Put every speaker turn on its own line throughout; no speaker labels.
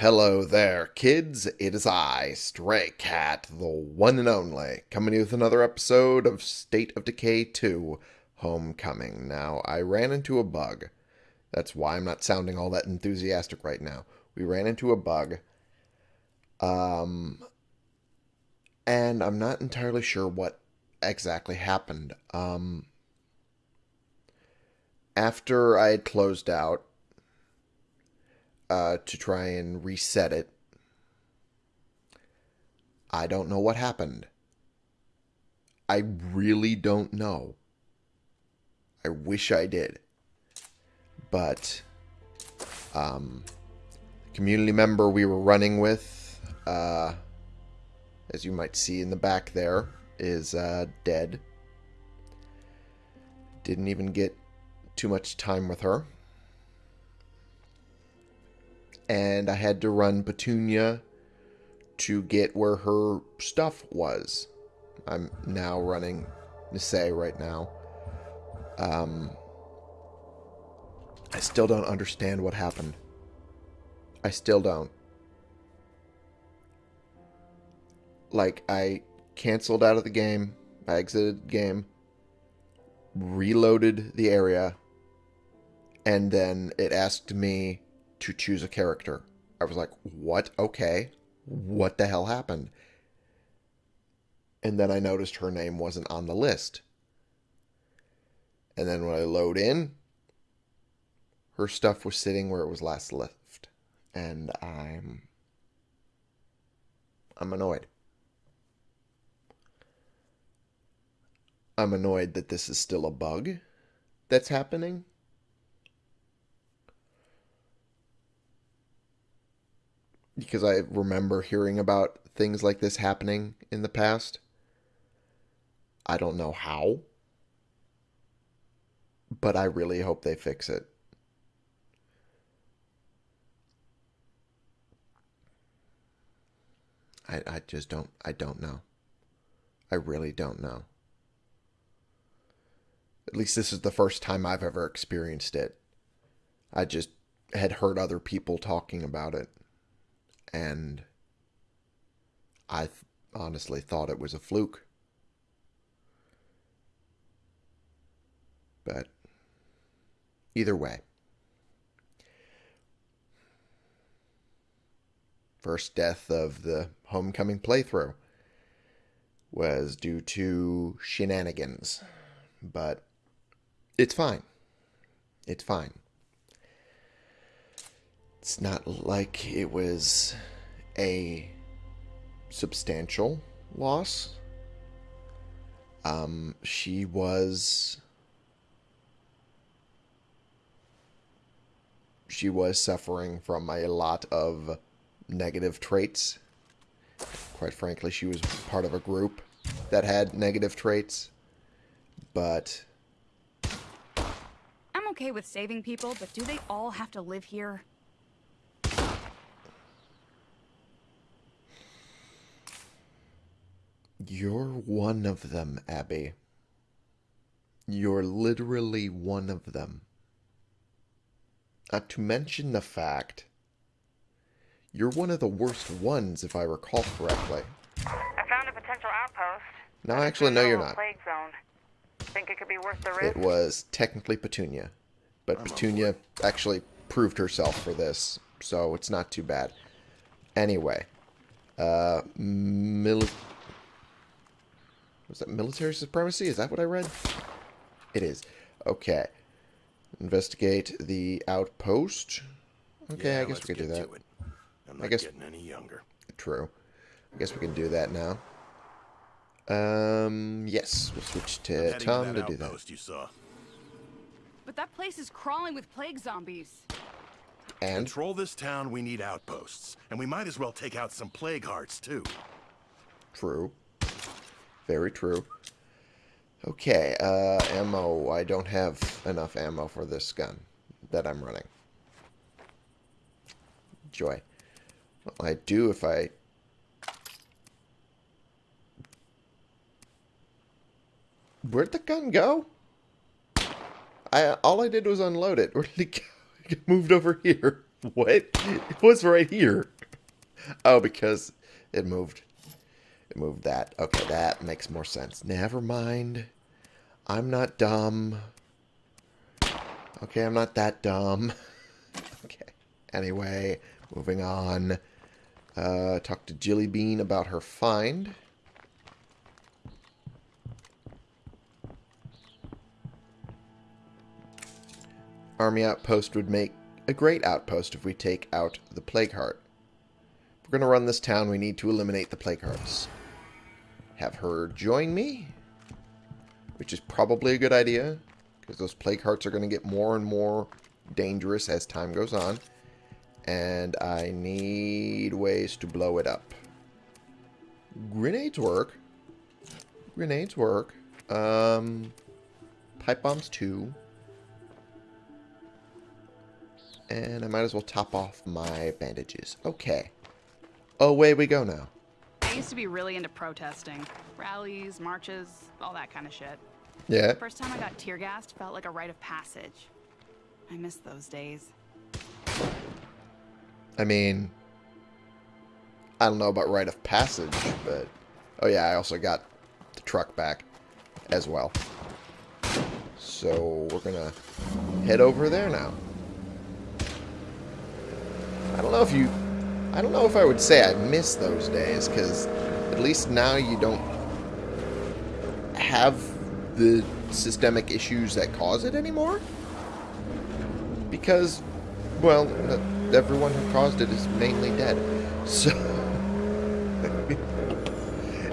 Hello there, kids. It is I, Stray Cat, the one and only, coming with another episode of State of Decay 2 Homecoming. Now, I ran into a bug. That's why I'm not sounding all that enthusiastic right now. We ran into a bug. Um, and I'm not entirely sure what exactly happened. Um, after I had closed out, uh, to try and reset it. I don't know what happened. I really don't know. I wish I did. But, um, community member we were running with, uh, as you might see in the back there, is uh, dead. Didn't even get too much time with her and I had to run Petunia to get where her stuff was. I'm now running Nisei right now. Um, I still don't understand what happened. I still don't. Like, I canceled out of the game, I exited the game, reloaded the area, and then it asked me to choose a character. I was like, what? Okay. What the hell happened? And then I noticed her name wasn't on the list. And then when I load in, her stuff was sitting where it was last left. And I'm I'm annoyed. I'm annoyed that this is still a bug that's happening. Because I remember hearing about things like this happening in the past. I don't know how, but I really hope they fix it. I, I just don't I don't know. I really don't know. At least this is the first time I've ever experienced it. I just had heard other people talking about it and I th- honestly thought it was a fluke. But either way, first death of the homecoming playthrough was due to shenanigans, but it's fine. It's fine it's not like it was a substantial loss. Um, she was she was suffering from a lot of negative traits. Quite frankly, she was part of a group that had negative traits, but
I'm okay with saving people, but do they all have to live here?
You're one of them, Abby. You're literally one of them. Not to mention the fact you're one of the worst ones, if I recall correctly.
I found a potential outpost.
No, actually, no, you're not.
Plague zone. Think it could be worth the risk?
It was technically Petunia, but Petunia actually proved herself for this, so it's not too bad. Anyway, uh, mili was that military supremacy? Is that what I read? It is. Okay. Investigate the outpost. Okay,
yeah,
I guess we can do that.
I'm not
I guess
getting any younger.
True. I guess we can do that now. Um, yes, we'll switch to Tom to, to do that.
You saw.
But that place is crawling with plague zombies.
And
control this town, we need outposts, and we might as well take out some plague hearts too.
True. Very true. Okay, uh, ammo. I don't have enough ammo for this gun that I'm running. Joy. Well, I do if I... Where'd the gun go? I All I did was unload it. Where did it go? It moved over here. what? It was right here. Oh, because it moved. Moved that. Okay, that makes more sense. Never mind. I'm not dumb. Okay, I'm not that dumb. okay. Anyway, moving on. Uh, talk to Jilly Bean about her find. Army outpost would make a great outpost if we take out the Plague Heart. If we're going to run this town, we need to eliminate the Plague Hearts. Have her join me, which is probably a good idea, because those Plague Hearts are going to get more and more dangerous as time goes on. And I need ways to blow it up. Grenades work. Grenades work. Um, pipe bombs too. And I might as well top off my bandages. Okay. Away we go now.
I used to be really into protesting. Rallies, marches, all that kind of shit.
Yeah.
The First time I got tear gassed felt like a rite of passage. I miss those days.
I mean, I don't know about rite of passage, but... Oh yeah, I also got the truck back as well. So we're gonna head over there now. I don't know if you... I don't know if I would say I miss those days, because at least now you don't have the systemic issues that cause it anymore. Because, well, everyone who caused it is mainly dead. So...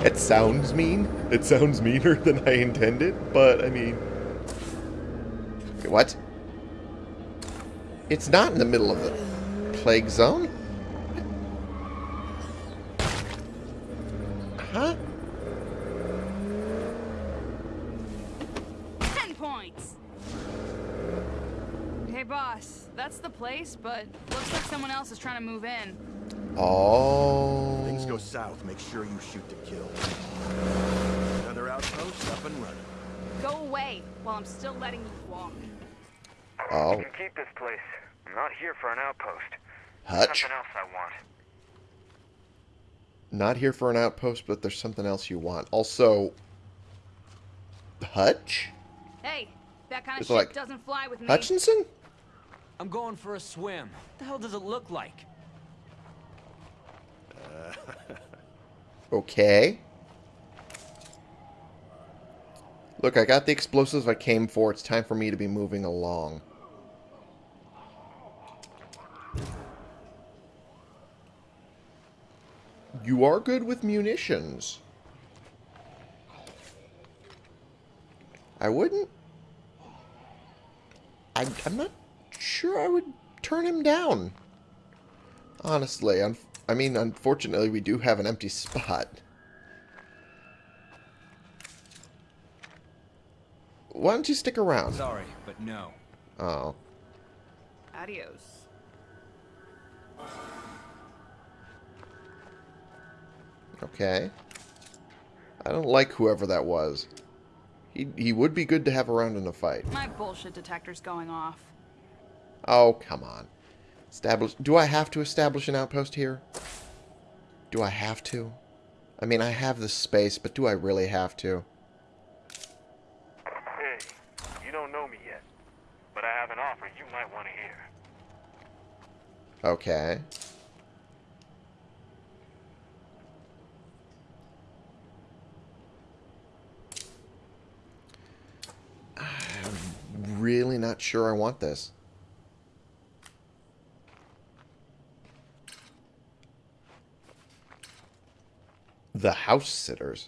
it sounds mean. It sounds meaner than I intended, but, I mean... What? It's not in the middle of the plague zone. Huh?
Ten points! Hey, boss. That's the place, but looks like someone else is trying to move in.
Oh.
Things go south, make sure you shoot to kill. Another outpost up and running.
Go away while I'm still letting you walk.
Oh.
You can keep this place. I'm not here for an outpost.
Hutch.
Something else I want.
Not here for an outpost, but there's something else you want. Also, Hutch?
Hey, that kind of
It's
shit
like,
doesn't fly with me.
Hutchinson?
I'm going for a swim. What the hell does it look like?
Uh, okay. Look, I got the explosives I came for. It's time for me to be moving along. You are good with munitions. I wouldn't... I, I'm not sure I would turn him down. Honestly, un I mean, unfortunately, we do have an empty spot. Why don't you stick around?
Sorry, but no.
Oh.
Adios.
Okay. I don't like whoever that was. He, he would be good to have around in a fight.
My bullshit detector's going off.
Oh, come on. Establish... Do I have to establish an outpost here? Do I have to? I mean, I have the space, but do I really have to?
Hey, you don't know me yet, but I have an offer you might want to hear.
Okay. I'm really not sure I want this. The house sitters.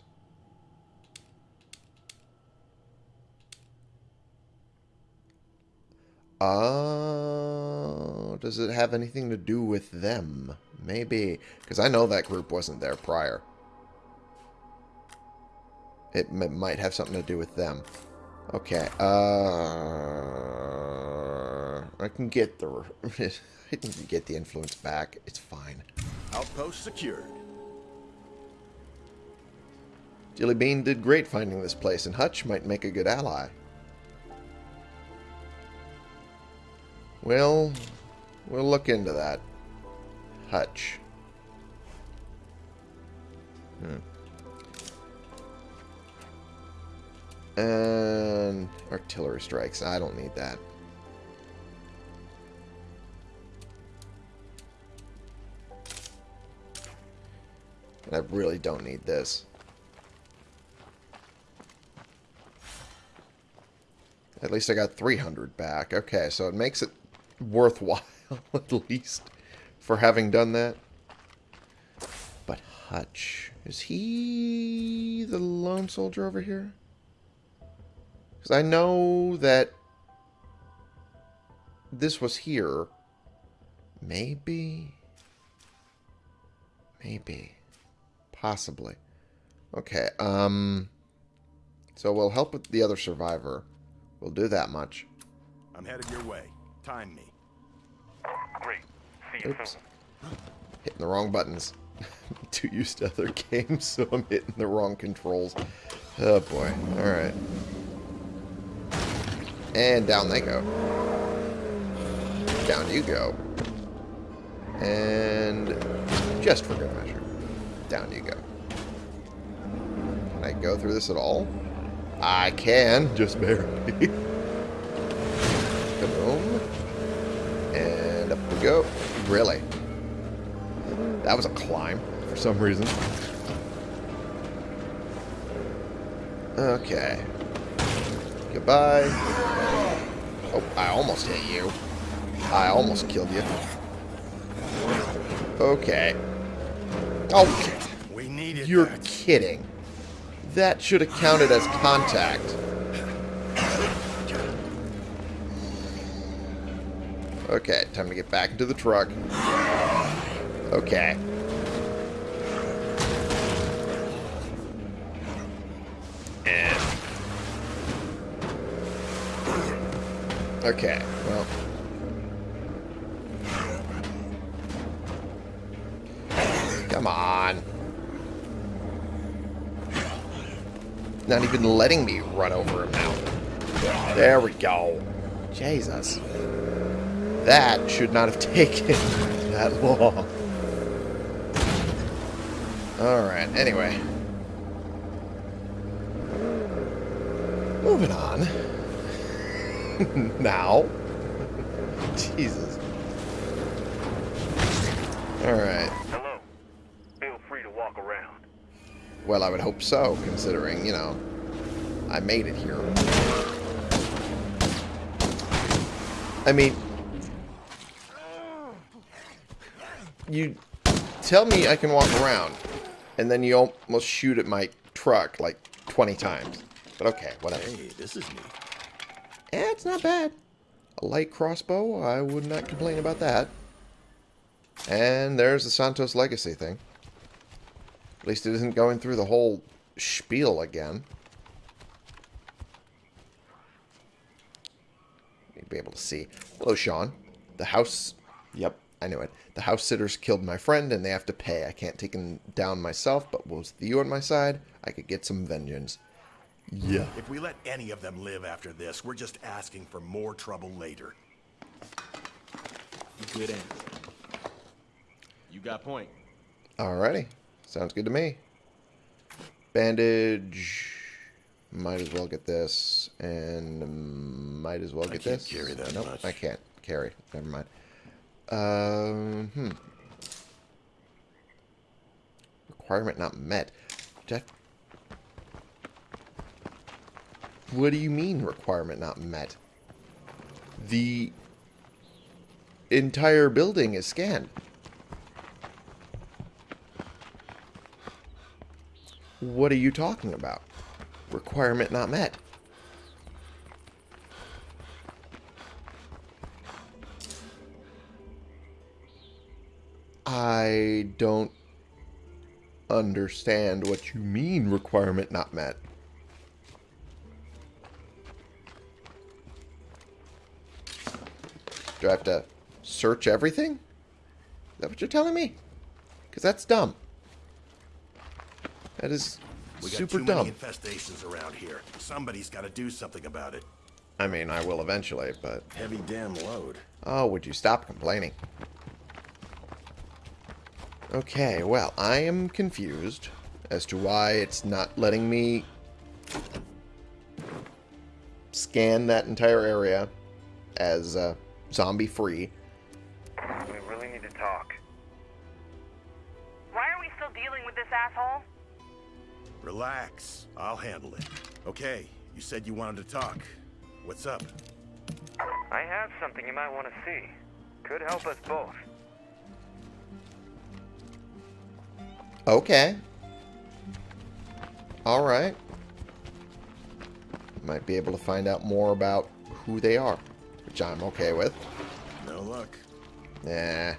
Uh, does it have anything to do with them? Maybe. Because I know that group wasn't there prior. It might have something to do with them. Okay. Uh, I can get the... I can get the influence back. It's fine.
Outpost secured.
Jilly Bean did great finding this place, and Hutch might make a good ally. Well, We'll look into that. Hutch. Hmm. And artillery strikes. I don't need that. And I really don't need this. At least I got 300 back. Okay, so it makes it worthwhile, at least, for having done that. But Hutch, is he the lone soldier over here? Because I know that this was here. Maybe. Maybe. Possibly. Okay, um... So we'll help with the other survivor. We'll do that much.
I'm headed your way. Time me.
Great. See you
Oops.
soon.
Hitting the wrong buttons. Too used to other games, so I'm hitting the wrong controls. Oh boy. Alright. And down they go. Down you go. And just for good measure, down you go. Can I go through this at all? I can, just barely. Kaboom. And up we go. Really? That was a climb for some reason. Okay. Goodbye. Oh, I almost hit you. I almost killed you. Okay. Oh,
We needed
you're
that.
kidding. That should have counted as contact. Okay, time to get back into the truck. Okay. And... Okay, well... Come on. Not even letting me run over him now. There we go. Jesus. That should not have taken that long. Alright, anyway. Moving on. now. Jesus. Alright.
Hello. Feel free to walk around.
Well, I would hope so, considering, you know, I made it here. I mean, you tell me I can walk around, and then you almost shoot at my truck like 20 times. But okay, whatever.
Hey, this is neat.
Eh, it's not bad. A light crossbow, I would not complain about that. And there's the Santos Legacy thing. At least it isn't going through the whole spiel again. You'd be able to see. Hello, Sean. The house... Yep, I knew it. The house sitters killed my friend, and they have to pay. I can't take him down myself, but with you on my side, I could get some vengeance. Yeah.
If we let any of them live after this, we're just asking for more trouble later.
Good answer. You got point.
Alrighty. Sounds good to me. Bandage. Might as well get this. And might as well get I
can't
this.
carry that
nope,
much.
I can't carry. Never mind. Um, hmm. Requirement not met. That... What do you mean requirement not met? The entire building is scanned. What are you talking about? Requirement not met. I don't understand what you mean requirement not met. Do I have to search everything? Is that what you're telling me? Because that's dumb. That is
We got
super
too
dumb.
many infestations around here. Somebody's got to do something about it.
I mean, I will eventually, but...
Heavy damn load.
Oh, would you stop complaining? Okay, well, I am confused as to why it's not letting me scan that entire area as uh, zombie-free.
Okay, you said you wanted to talk. What's up?
I have something you might want to see. Could help us both.
Okay. Alright. Might be able to find out more about who they are, which I'm okay with.
No luck.
Nah.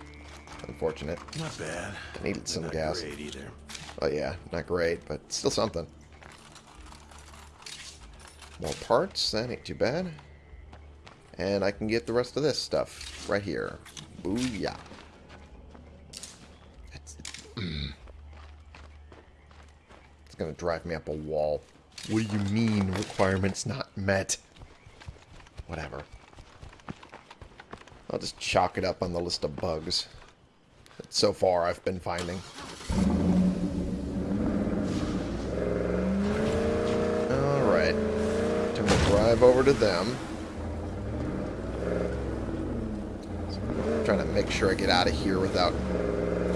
Unfortunate.
Not bad.
I needed some
Not
gas.
great either.
Oh yeah, not great, but still something. More parts, that ain't too bad. And I can get the rest of this stuff right here. Booyah. It's, it's gonna drive me up a wall. What do you mean, requirements not met? Whatever. I'll just chalk it up on the list of bugs that so far I've been finding. Alright. Time to drive over to them. I'm trying to make sure I get out of here without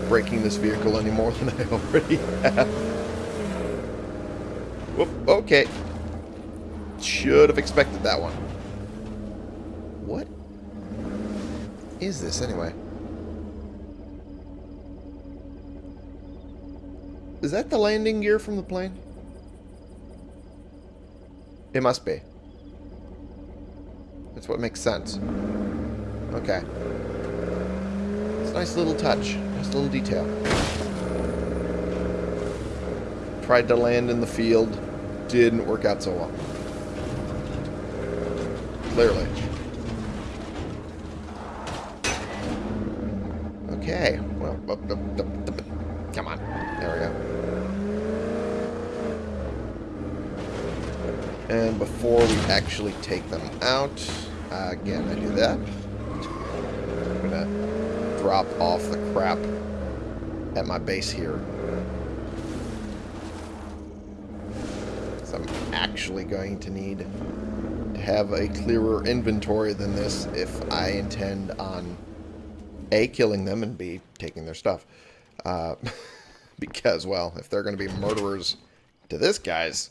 breaking this vehicle any more than I already have. Whoop, okay. Should have expected that one. What is this anyway? Is that the landing gear from the plane? It must be. That's what makes sense. Okay. It's a nice little touch. Nice little detail. Tried to land in the field. Didn't work out so well. Clearly. Okay. Well, up, up, up, up, come on. There we go. And before we actually take them out, uh, again, I do that. I'm gonna drop off the crap at my base here. So I'm actually going to need to have a clearer inventory than this if I intend on A, killing them, and B, taking their stuff. Uh, because, well, if they're going to be murderers to this guy's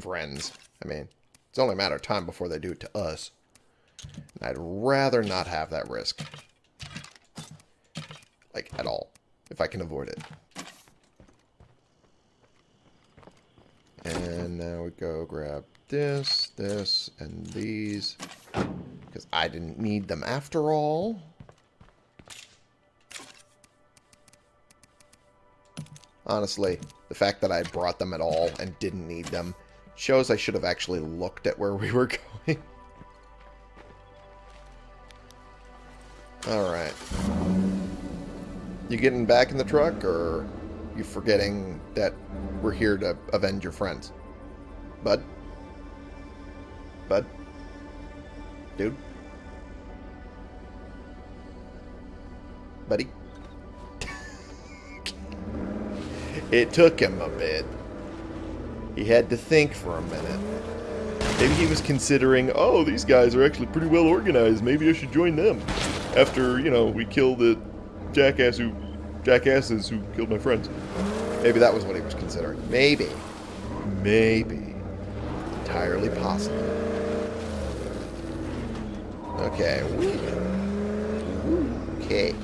friends, I mean, it's only a matter of time before they do it to us. And I'd rather not have that risk. Like, at all. If I can avoid it. And now we go grab this, this, and these. Because I didn't need them after all. Honestly, the fact that I brought them at all and didn't need them shows I should have actually looked at where we were going. Alright. You getting back in the truck, or you forgetting that we're here to avenge your friends? Bud? Bud? Dude? Buddy? it took him a bit. He had to think for a minute. Maybe he was considering, oh, these guys are actually pretty well organized. Maybe I should join them. After, you know, we kill the jackass who, jackasses who killed my friends. Maybe that was what he was considering. Maybe. Maybe. Entirely possible. Okay. Okay.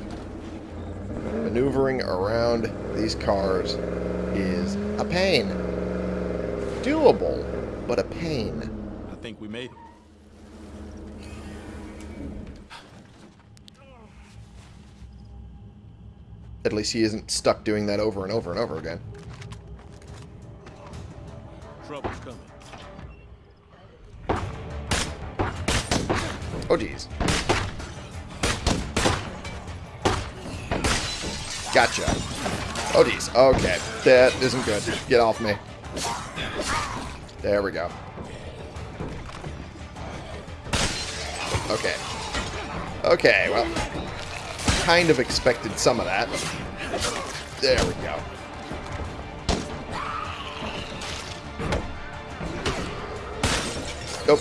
Maneuvering around these cars is a pain. Doable, but a pain.
I think we made it.
At least he isn't stuck doing that over and over and over again.
Trouble's coming.
Oh, jeez. Gotcha. Oh, jeez. Okay. That isn't good. Get off me. There we go. Okay. Okay, well, kind of expected some of that. There we go. Nope.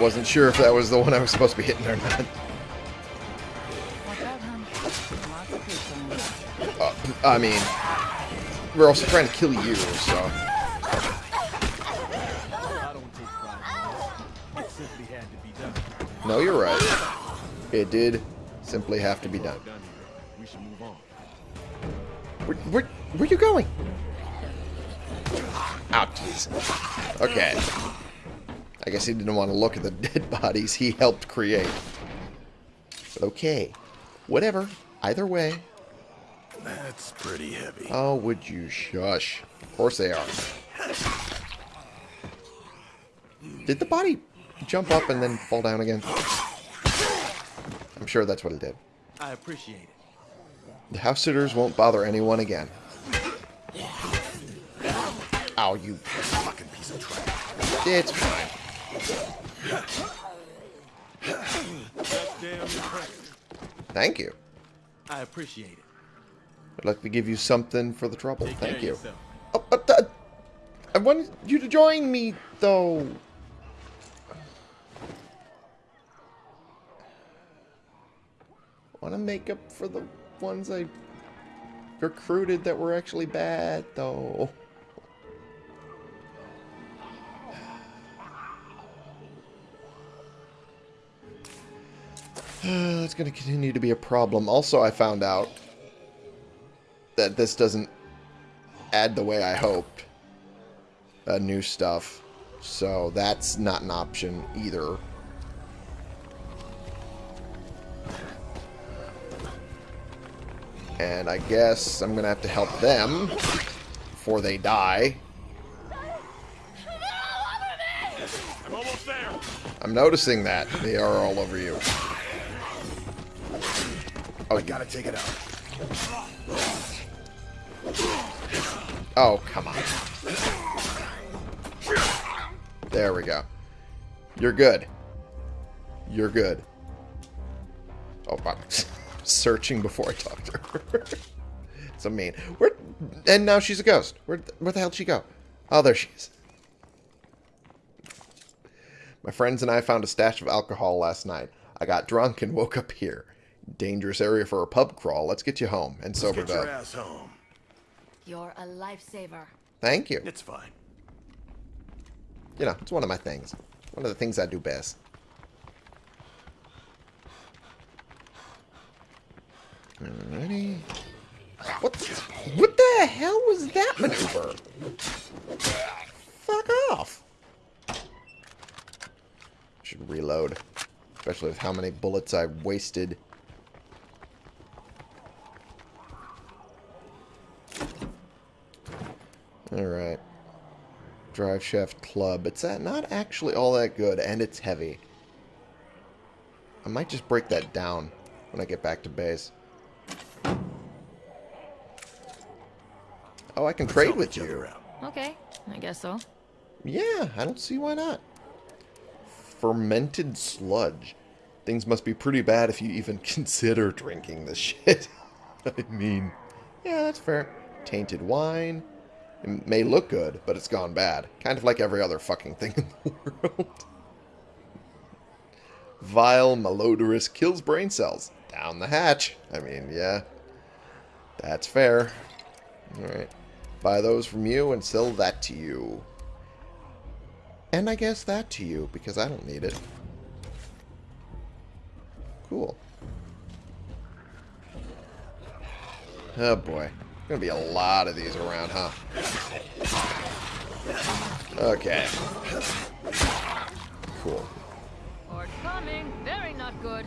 Wasn't sure if that was the one I was supposed to be hitting or not. Uh, I mean, we're also trying to kill you, so... No, you're right. It did simply have to be done. Where, where, where you going? Oh, jeez. Okay. I guess he didn't want to look at the dead bodies he helped create. Okay. Whatever. Either way.
That's pretty heavy.
Oh, would you shush? Of course they are. Did the body jump up and then fall down again? I'm sure that's what it did.
I appreciate it.
The house sitters won't bother anyone again. Ow, you
Fucking piece of trash.
It's fine. Thank you.
I appreciate it.
I'd like to give you something for the trouble.
Take
Thank you. Oh, but, uh, I wanted you to join me, though. Want to make up for the ones I recruited that were actually bad, though. It's going to continue to be a problem. Also, I found out that this doesn't add the way I hoped. Uh, new stuff. So that's not an option either. And I guess I'm going to have to help them before they die.
I'm almost there.
I'm noticing that. They are all over you. Oh, you
Gotta take it out.
Oh, come on. There we go. You're good. You're good. Oh, I'm searching before I talk to her. so mean. Where? And now she's a ghost. Where? Where the hell did she go? Oh, there she is. My friends and I found a stash of alcohol last night. I got drunk and woke up here. Dangerous area for a pub crawl. Let's get you home and sobered
Get your
up.
ass home.
You're a lifesaver.
Thank you.
It's fine.
You know, it's one of my things. One of the things I do best. Alrighty. What the, what the hell was that maneuver? Fuck off. Should reload. Especially with how many bullets I wasted. Alright. Drive Shaft Club. It's not actually all that good, and it's heavy. I might just break that down when I get back to base. Oh, I can trade with you.
out.
Okay, I guess so.
Yeah, I don't see why not. Fermented sludge. Things must be pretty bad if you even consider drinking this shit. I mean, yeah, that's fair. Tainted wine. It may look good, but it's gone bad. Kind of like every other fucking thing in the world. Vile, malodorous, kills brain cells. Down the hatch. I mean, yeah. That's fair. Alright. Buy those from you and sell that to you. And I guess that to you, because I don't need it. Cool. Oh boy. Gonna be a lot of these around, huh? Okay. Cool.
Or coming. Very not good.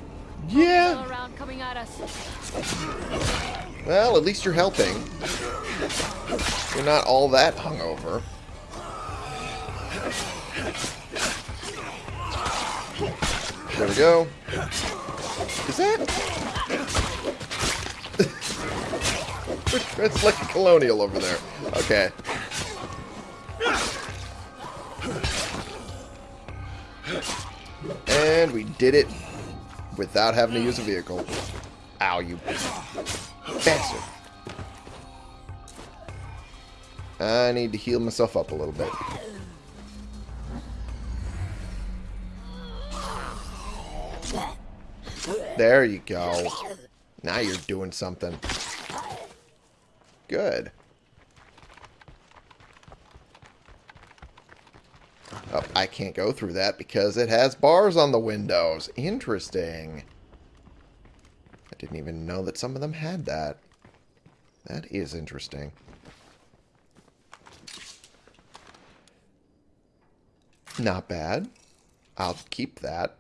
Yeah.
Around coming at us.
Well, at least you're helping. You're not all that hungover. There we go. Is that? it's like a colonial over there. Okay. And we did it without having to use a vehicle. Ow, you bastard. I need to heal myself up a little bit. There you go. Now you're doing something. Good. Oh, I can't go through that because it has bars on the windows. Interesting. I didn't even know that some of them had that. That is interesting. Not bad. I'll keep that.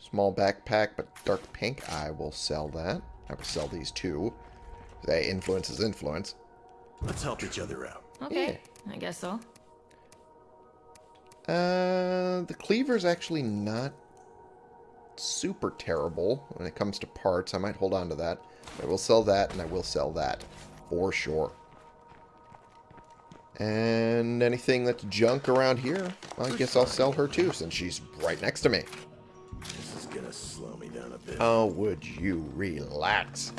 Small backpack, but dark pink. I will sell that. I will sell these two. They influence is influence.
Let's help each other out.
Okay, I guess so.
Uh, the cleaver's actually not super terrible when it comes to parts. I might hold on to that. I will sell that, and I will sell that. For sure. And anything that's junk around here, well, I guess I'll sell her too, since she's right next to me.
This is gonna slow me down a bit.
Oh, would you relax?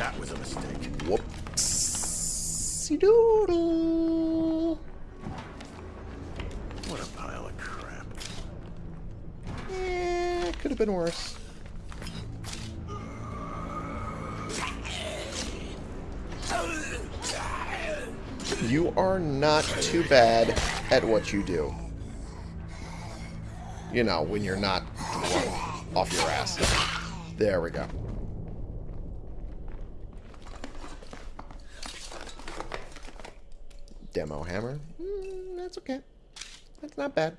That was a mistake.
Whoopsie doodle.
What a pile of crap.
Eh, could have been worse. You are not too bad at what you do. You know, when you're not off your ass. There we go. Demo hammer. Mm, that's okay. That's not bad.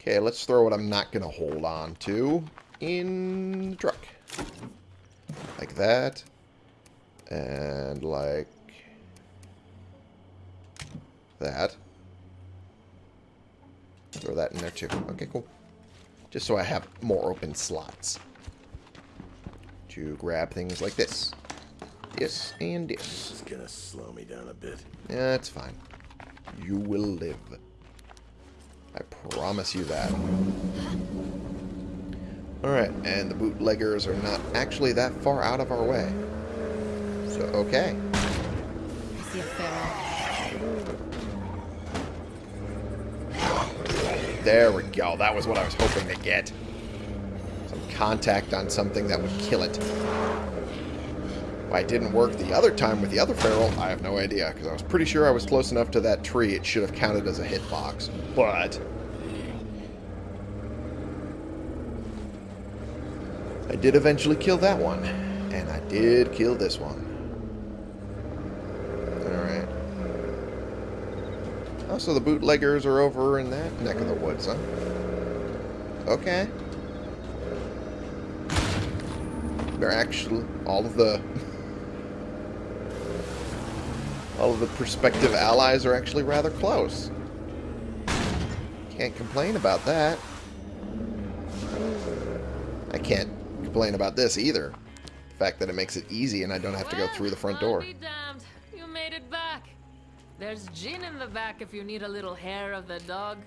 Okay, let's throw what I'm not going to hold on to in the truck. Like that. And like that. Throw that in there too. Okay, cool. Just so I have more open slots. To grab things like this. This and
This
this.
is gonna slow me down a bit.
Yeah, it's fine. You will live. I promise you that. Alright, and the bootleggers are not actually that far out of our way. So, okay.
I see a feral.
There we go. That was what I was hoping to get. Some contact on something that would kill it. Why it didn't work the other time with the other feral, I have no idea, because I was pretty sure I was close enough to that tree it should have counted as a hitbox. But... I did eventually kill that one. And I did kill this one. Alright. Oh, so the bootleggers are over in that neck of the woods, huh? Okay. They're actually all of the all of the prospective allies are actually rather close. Can't complain about that. I can't complain about this either. The fact that it makes it easy and I don't have to go through the front door.
You made it back. There's gin in the back if you need a little hair of the dog.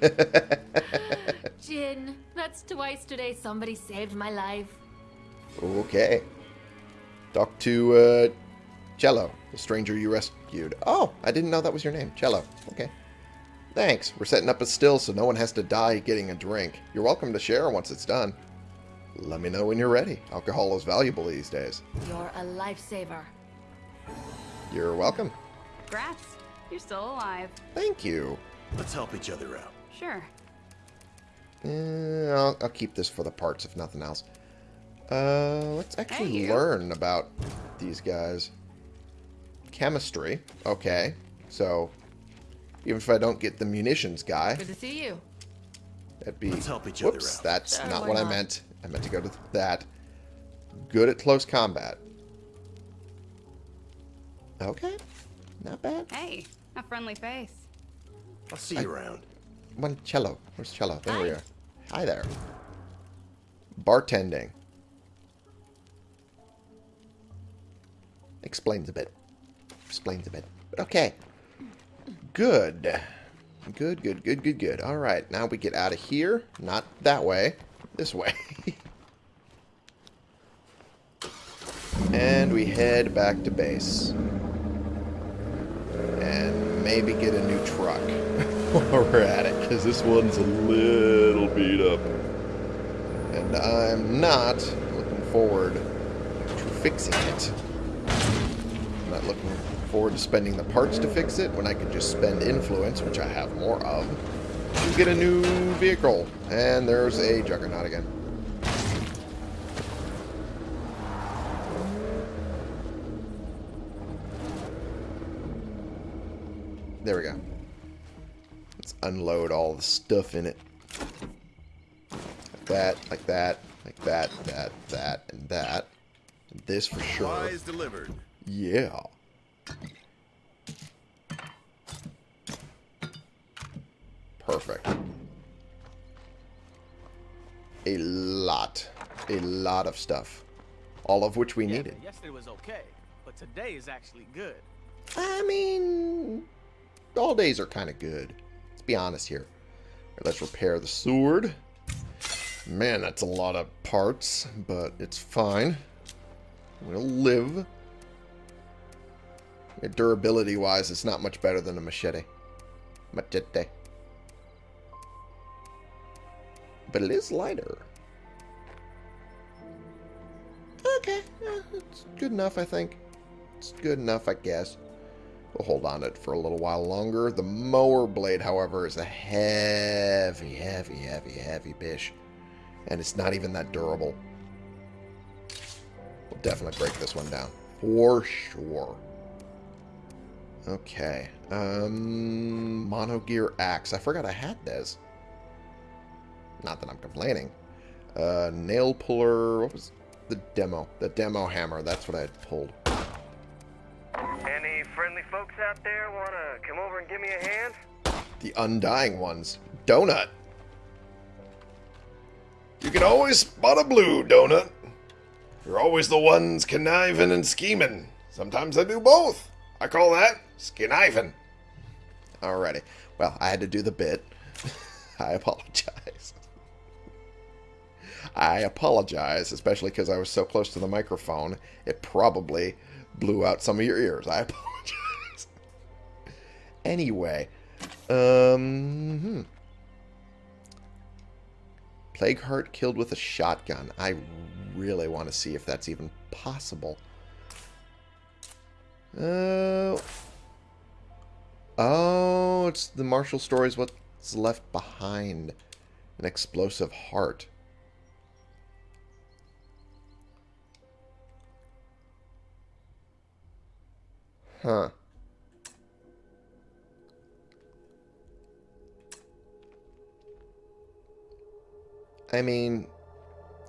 Gin. That's twice today somebody saved my life.
Okay. Talk to uh, Cello, the stranger you rescued. Oh, I didn't know that was your name. Cello. Okay. Thanks. We're setting up a still so no one has to die getting a drink. You're welcome to share once it's done. Let me know when you're ready. Alcohol is valuable these days.
You're a lifesaver.
You're welcome.
Congrats. You're still alive.
Thank you.
Let's help each other out.
Sure.
Eh, I'll, I'll keep this for the parts, if nothing else. Uh, let's actually
Hey,
learn about these guys. Chemistry. Okay. So, even if I don't get the munitions guy,
Good to see you.
that'd be...
Let's help each other
Whoops,
out.
that's
Sure,
not
why
what I meant. I meant to go to that. Good at close combat. Okay. Not bad.
Hey, a friendly face.
I'll see you around.
One cello. Where's cello? There we are. Hi there. Bartending. Explains a bit. Explains a bit. But okay. Good. Good, good, good, good, good. All right, now we get out of here. Not that way. This way. and we head back to base. And maybe get a new truck while we're at it, because this one's a little beat up. And I'm not looking forward to fixing it. I'm not looking forward to spending the parts to fix it when I could just spend influence, which I have more of, to get a new vehicle. And there's a Juggernaut again. There we go. Let's unload all the stuff in it. Like that, like that, like that, that, that, and that. And this for sure.
Supplies delivered.
Yeah. Perfect. A lot. A lot of stuff. All of which we
Yeah,
needed.
yesterday was okay, but today is actually good.
I mean, all days are kind of good. Let's be honest here. Alright, let's repair the sword. Man, that's a lot of parts, but it's fine. We'll live. Durability wise, it's not much better than a machete. Machete. But it is lighter. Okay, yeah, it's good enough, I think. It's good enough, I guess. We'll hold on to it for a little while longer. The mower blade, however, is a heavy, heavy, heavy, heavy bish. And it's not even that durable. We'll definitely break this one down. For sure. Okay. Um, mono gear axe. I forgot I had this. Not that I'm complaining. Uh, nail puller. What was the demo? The demo hammer. That's what I had pulled.
Any friendly folks out there want to come over and give me a hand?
The undying ones. Donut. You can always spot a blue, Donut. You're always the ones conniving and scheming. Sometimes I do both. I call that skiniving. Alrighty. Well, I had to do the bit. I apologize. I apologize, especially because I was so close to the microphone. It probably blew out some of your ears. I apologize. anyway, um, hmm. Plague Heart killed with a shotgun. I really want to see if that's even possible. Uh, oh, it's the Marshall story is what's left behind. An explosive heart. Huh. I mean,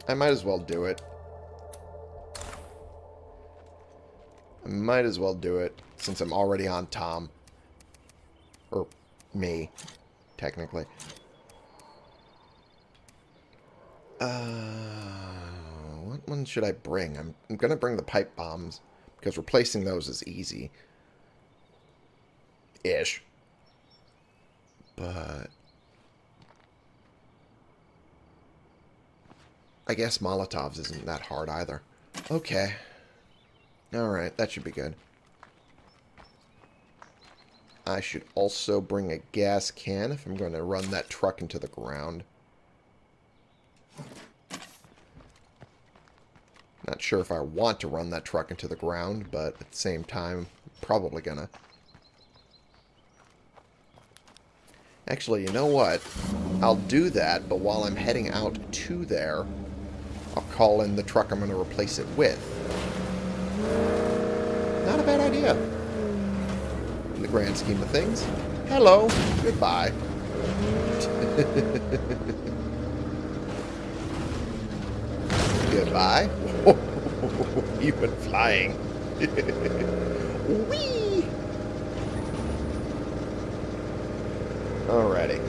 I might as well do it. I might as well do it since I'm already on Tom. Or me, technically. Uh, what one should I bring? I'm, I'm going to bring the pipe bombs because replacing those is easy. Ish. But I guess Molotovs isn't that hard either. Okay. Alright, that should be good. I should also bring a gas can if I'm going to run that truck into the ground. Not sure if I want to run that truck into the ground, but at the same time, probably gonna. Actually, you know what? I'll do that, but while I'm heading out to there, I'll call in the truck I'm going to replace it with. Not a bad idea. In the grand scheme of things. Hello. Goodbye. Goodbye. went flying. Whee! Alrighty.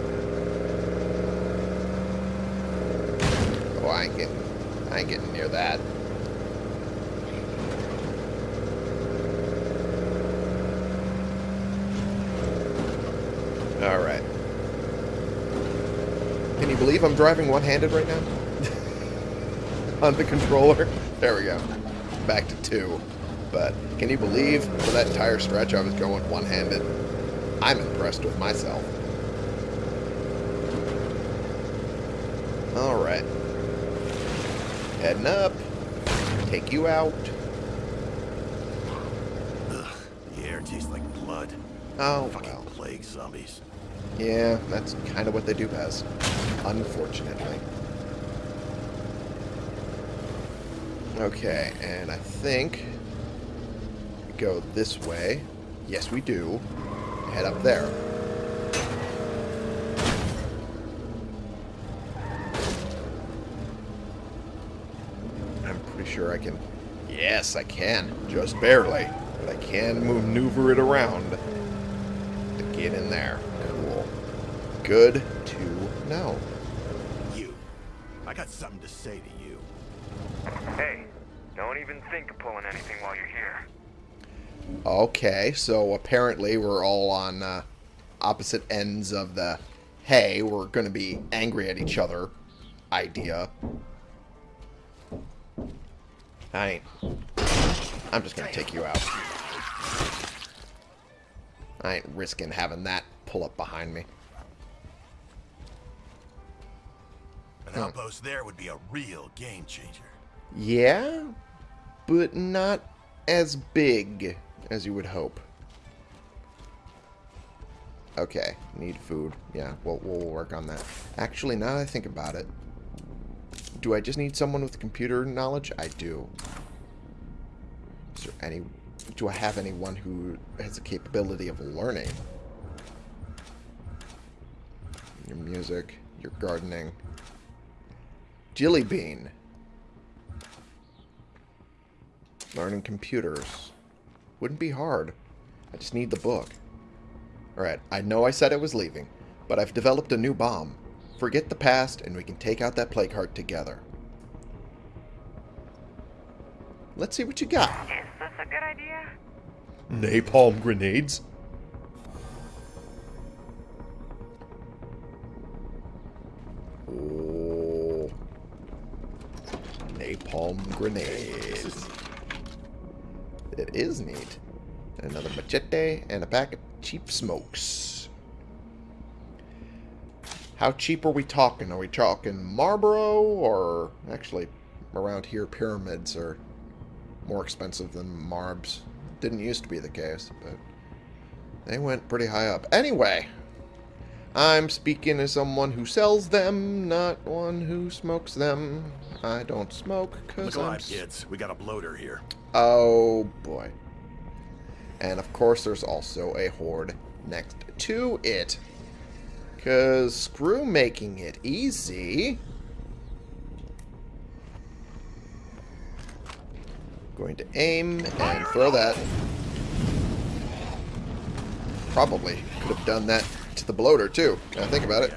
Oh, I ain't getting, I ain't getting near that. Alright. Believe I'm driving one-handed right now? On the controller? There we go. Back to two. But can you believe for that entire stretch I was going one-handed? I'm impressed with myself. Alright. Heading up. Take you out.
Ugh, the air tastes like blood.
Oh,
Fucking
well.
plague zombies.
Yeah, that's kind of what they do best. Unfortunately. Okay, and I think we go this way. Yes, we do. Head up there. I'm pretty sure I can... Yes, I can. Just barely. But I can maneuver it around to get in there. Cool. Good to know.
You. I got something to say to you.
Hey, don't even think of pulling anything while you're here.
Okay, so apparently we're all on uh, opposite ends of the hey, we're going to be angry at each other idea. I ain't. I'm just going to take you out. I ain't risking having that pull up behind me.
An
Hmm.
outpost there would be a real game changer.
Yeah, but not as big as you would hope. Okay, need food. Yeah, we'll, we'll work on that. Actually, now that I think about it, do I just need someone with computer knowledge? I do. Is there any... Do I have anyone who has the capability of learning? Your music, your gardening. Jilly Bean. Learning computers. Wouldn't be hard. I just need the book. Alright, I know I said I was leaving, but I've developed a new bomb. Forget the past, and we can take out that plague heart together. Let's see what you got.
Is this a good idea?
Napalm grenades? Oh. Napalm grenades. It is neat. Another machete and a pack of cheap smokes. How cheap are we talking? Are we talking Marlboro or actually around here pyramids are more expensive than Marbs? Didn't used to be the case, but they went pretty high up. Anyway, I'm speaking as someone who sells them, not one who smokes them. I don't smoke because I'm...
alive, kids. We got a bloater here.
Oh, boy. And of course, there's also a horde next to it. Because screw making it easy. Going to aim and throw that. Probably could have done that to the bloater, too. Can I think about it?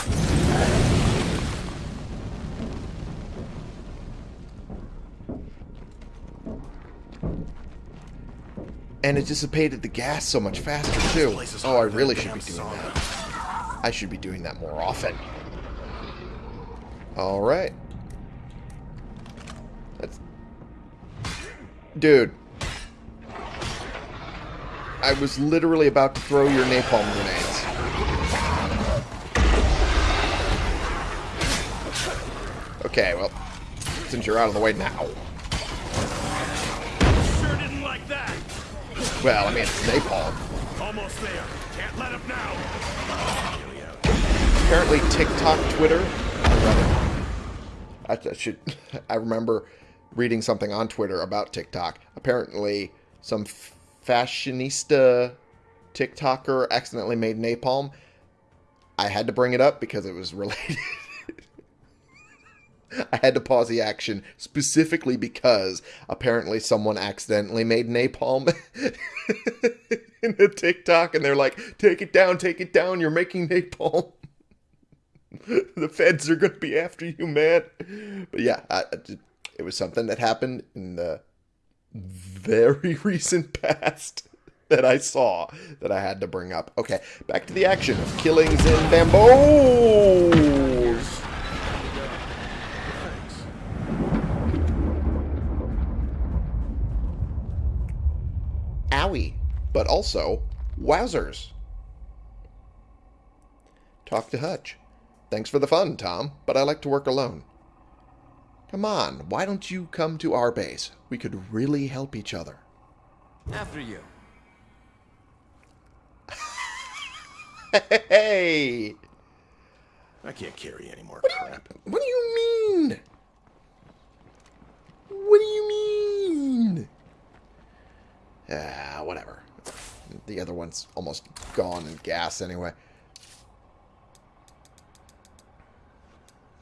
And it dissipated the gas so much faster, too. Oh, I really should be doing that. I should be doing that more often. Alright. That's... Dude. I was literally about to throw your napalm grenades. Okay, well, since you're out of the way now.
Sure didn't like that.
Well, I mean, it's napalm.
Almost there. Can't let up now.
apparently TikTok, Twitter. I, I should. I remember reading something on Twitter about TikTok. Apparently, some fashionista TikToker accidentally made napalm. I had to bring it up because it was related. I had to pause the action specifically because apparently someone accidentally made napalm in a TikTok and they're like, take it down, take it down, you're making napalm. the feds are going to be after you, man. But yeah, I, it was something that happened in the very recent past that I saw that I had to bring up. Okay, back to the action of killings in bamboos. But also wowzers. Talk to Hutch. Thanks for the fun, Tom, but I like to work alone. Come on, why don't you come to our base? We could really help each other.
After you.
Hey!
I can't carry any more
What do you,
crap.
what do you mean? What do you mean? Ah, whatever. The other one's almost gone in gas anyway.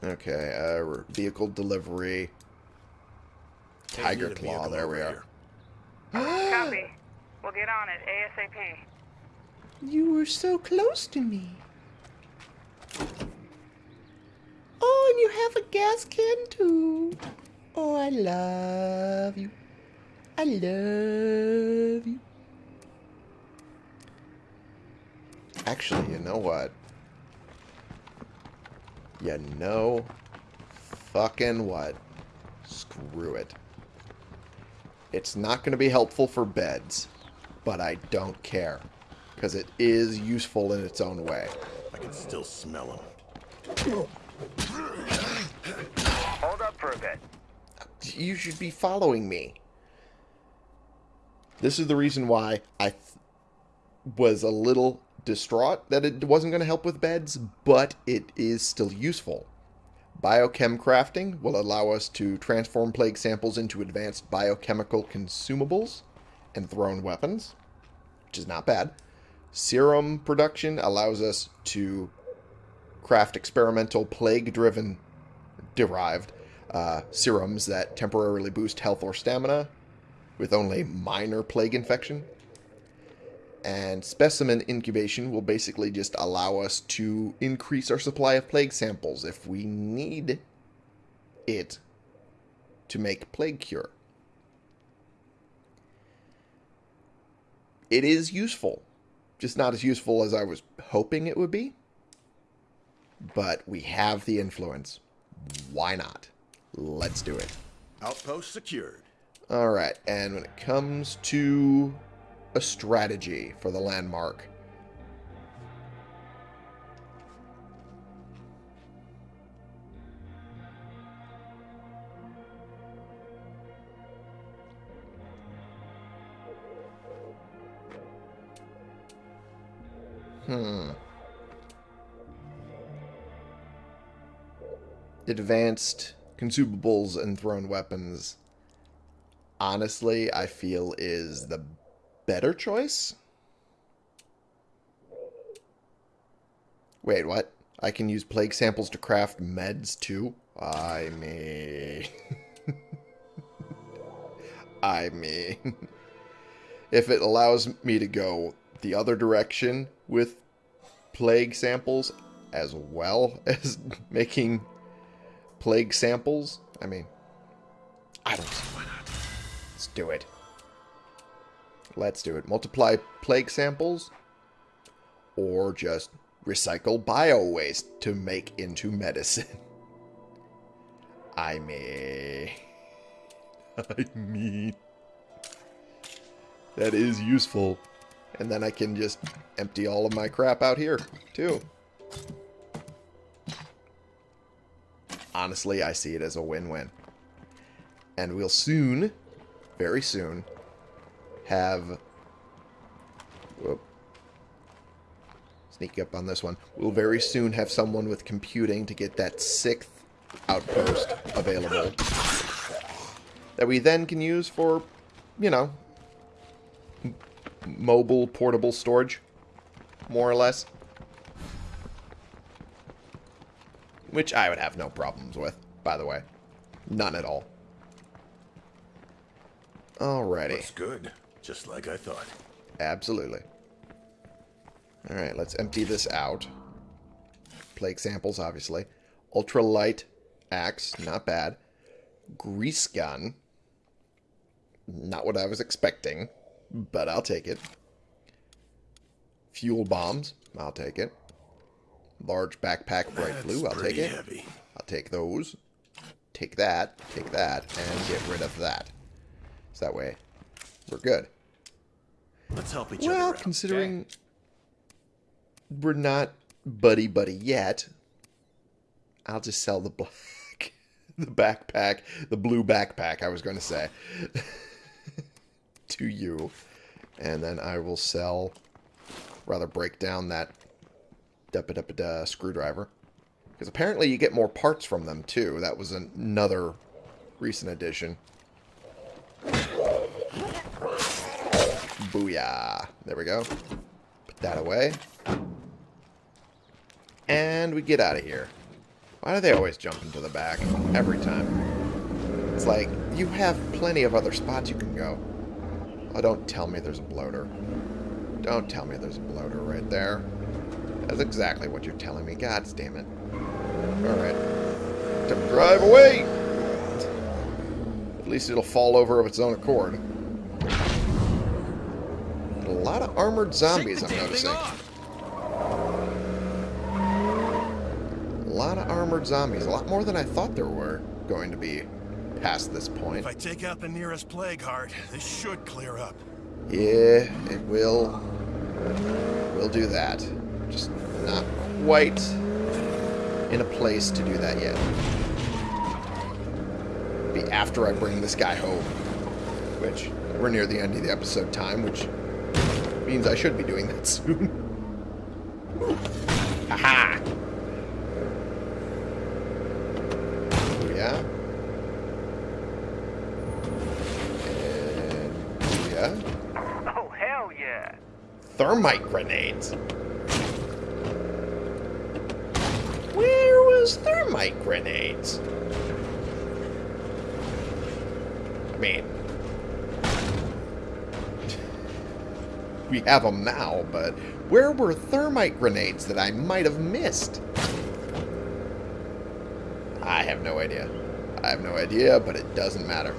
Okay, uh, vehicle delivery. Tiger
Take me to
Claw, there we are.
Copy. We'll get on it ASAP.
You were so close to me. Oh, and you have a gas can too. Oh, I love you. I love you. Actually, you know what? You know fucking what? Screw it. It's not going to be helpful for beds, but I don't care. Because it is useful in its own way.
I can still smell them.
Hold up for a bit.
You should be following me. This is the reason why I th- was a little distraught that it wasn't going to help with beds, but it is still useful. Biochem crafting will allow us to transform plague samples into advanced biochemical consumables and thrown weapons, which is not bad. Serum production allows us to craft experimental plague-driven derived uh, serums that temporarily boost health or stamina with only minor plague infection. And specimen incubation will basically just allow us to increase our supply of plague samples if we need it to make plague cure. It is useful, just not as useful as I was hoping it would be. But we have the influence. Why not? Let's do it.
Outpost secured.
All right, and when it comes to a strategy for the landmark, Hmm. Advanced consumables and thrown weapons honestly, I feel is the better choice. Wait, what? I can use plague samples to craft meds too? I mean... I mean... if it allows me to go the other direction with plague samples as well as making plague samples, I mean, I don't. Let's do it. Let's do it. Multiply plague samples or just recycle bio waste to make into medicine. I mean... I mean... That is useful. And then I can just empty all of my crap out here, too. Honestly, I see it as a win-win. And we'll soon, very soon, have... Whoop. Sneak up on this one. We'll very soon have someone with computing to get that sixth outpost available. That we then can use for, you know, mobile portable storage, more or less. Which I would have no problems with, by the way. None at all. Alrighty.
Looks good. Just like I thought.
Absolutely. Alright, let's empty this out. Plague samples, obviously. Ultralight axe, not bad. Grease gun. Not what I was expecting, but I'll take it. Fuel bombs, I'll take it. Large backpack bright
That's
blue, I'll take it.
heavy.
I'll take those. Take that, take that, and get rid of that. So that way, we're good.
Let's help each
Well,
other out.
considering we're not buddy buddy yet, I'll just sell the black, the backpack, the blue backpack. I was going to say to you, and then I will sell, rather break down that da screwdriver, because apparently you get more parts from them too. That was another recent addition. Booyah. There we go. Put that away. And we get out of here. Why do they always jump into the back? Every time. It's like, you have plenty of other spots you can go. Oh, don't tell me there's a bloater. Don't tell me there's a bloater right there. That's exactly what you're telling me. God damn it. Alright. To drive away! At least it'll fall over of its own accord. A lot of armored zombies, I'm noticing. A lot of armored zombies. A lot more than I thought there were going to be past this point.
If I take out the nearest plague heart, this should clear up.
Yeah, it will. We'll do that. Just not quite in a place to do that yet. Be after I bring this guy home. Which, we're near the end of the episode time, which means I should be doing that soon. Haha! Yeah. And yeah.
Oh, hell yeah.
Thermite grenades. Where was thermite grenades? I mean, we have them now, but where were thermite grenades that I might have missed? I have no idea. I have no idea, but it doesn't matter.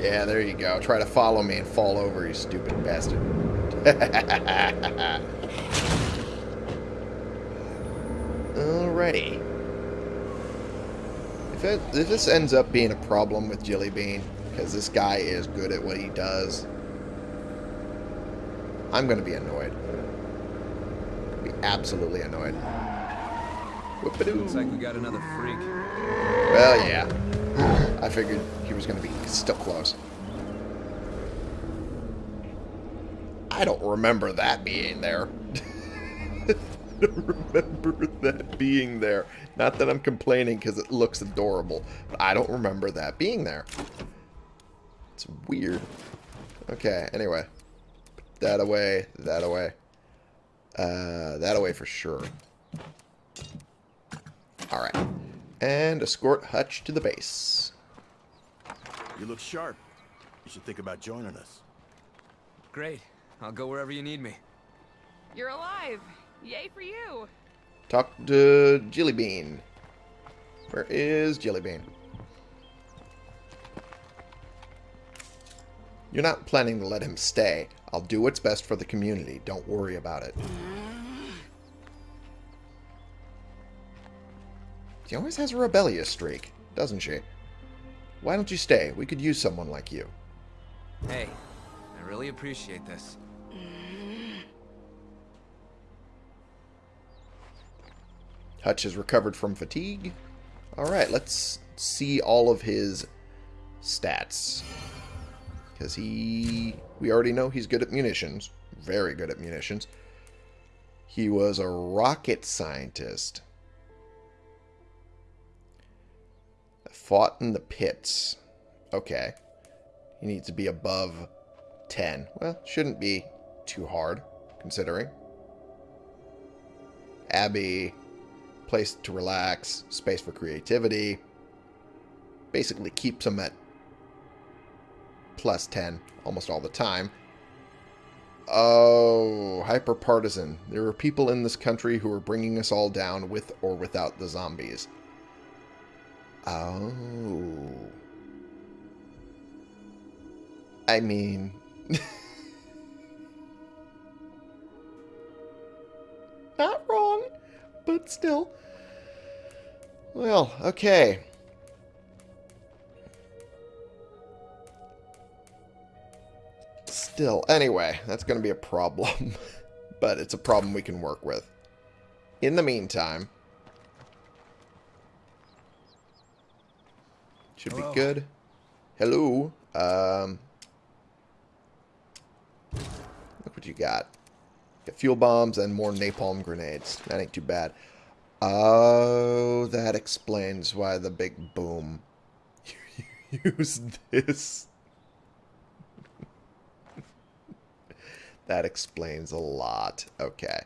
Yeah, there you go. Try to follow me and fall over, you stupid bastard. Alrighty. If, it, if this ends up being a problem with Jilly Bean, because this guy is good at what he does, I'm going to be annoyed. Be absolutely annoyed. Whoop-a-doo.
Looks like we got another freak.
Well, yeah. I figured he was going to be still close. I don't remember that being there. I don't remember that being there. Not that I'm complaining because it looks adorable, but I don't remember that being there. It's weird. Okay, anyway. Put that away, that away. Uh, that away for sure. Alright. And escort Hutch to the base.
You look sharp. You should think about joining us.
Great. I'll go wherever you need me.
You're alive. Yay for you.
Talk to Jellybean. Where is Jellybean? You're not planning to let him stay. I'll do what's best for the community. Don't worry about it. She always has a rebellious streak, doesn't she? Why don't you stay? We could use someone like you.
Hey, I really appreciate this.
Hutch has recovered from fatigue. Alright, let's see all of his stats. Because he... We already know he's good at munitions. Very good at munitions. He was a rocket scientist. Fought in the pits. Okay. He needs to be above 10. Well, shouldn't be too hard, considering. Abbey, place to relax, space for creativity. Basically keeps him at plus 10 almost all the time. Oh, hyperpartisan. There are people in this country who are bringing us all down with or without the zombies. Oh. I mean... Not wrong, but still. Well, okay. Still. Anyway, that's going to be a problem. but it's a problem we can work with. In the meantime, should
Hello.
be good. Hello. Um, look what you got. Got fuel bombs and more napalm grenades. That ain't too bad. Oh, that explains why the big boom. Use this. That explains a lot. Okay.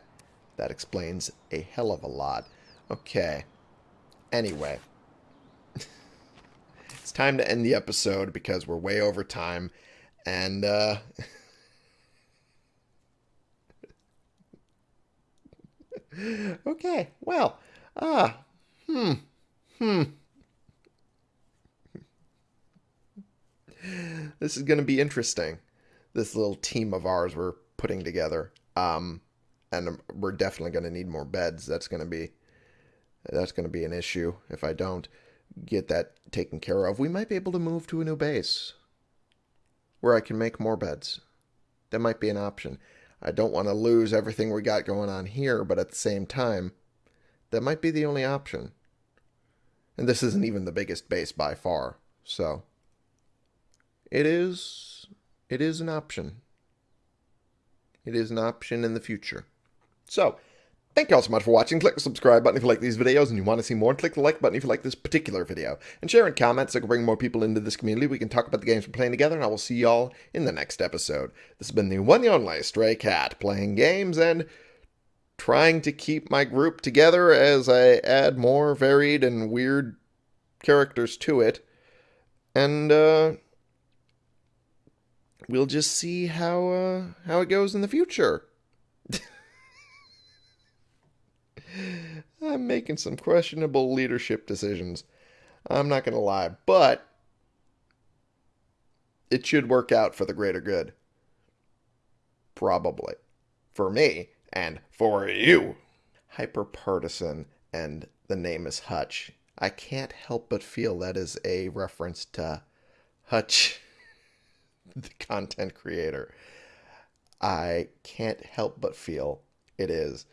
That explains a hell of a lot. Okay. Anyway. it's time to end the episode because we're way over time. And, uh... okay, well, ah, hmm, hmm. This is going to be interesting. This little team of ours we're putting together. Um, and we're definitely going to need more beds. That's going to be that's going to be an issue if I don't get that taken care of. We might be able to move to a new base where I can make more beds. That might be an option. I don't want to lose everything we got going on here, but at the same time, that might be the only option. And this isn't even the biggest base by far, so it is it is an option. It is an option in the future. So, thank you all so much for watching. Click the subscribe button if you like these videos and you want to see more. Click the like button if you like this particular video. And share and comment so I can bring more people into this community. We can talk about the games we're playing together, and I will see y'all in the next episode. This has been the one and only Stray Cat, playing games and trying to keep my group together as I add more varied and weird characters to it. And, uh we'll just see how uh, how it goes in the future. I'm making some questionable leadership decisions. I'm not going to lie, but it should work out for the greater good. Probably. For me and for you. Hyper partisan and the name is Hutch. I can't help but feel that is a reference to Hutch the content creator. I can't help but feel it is.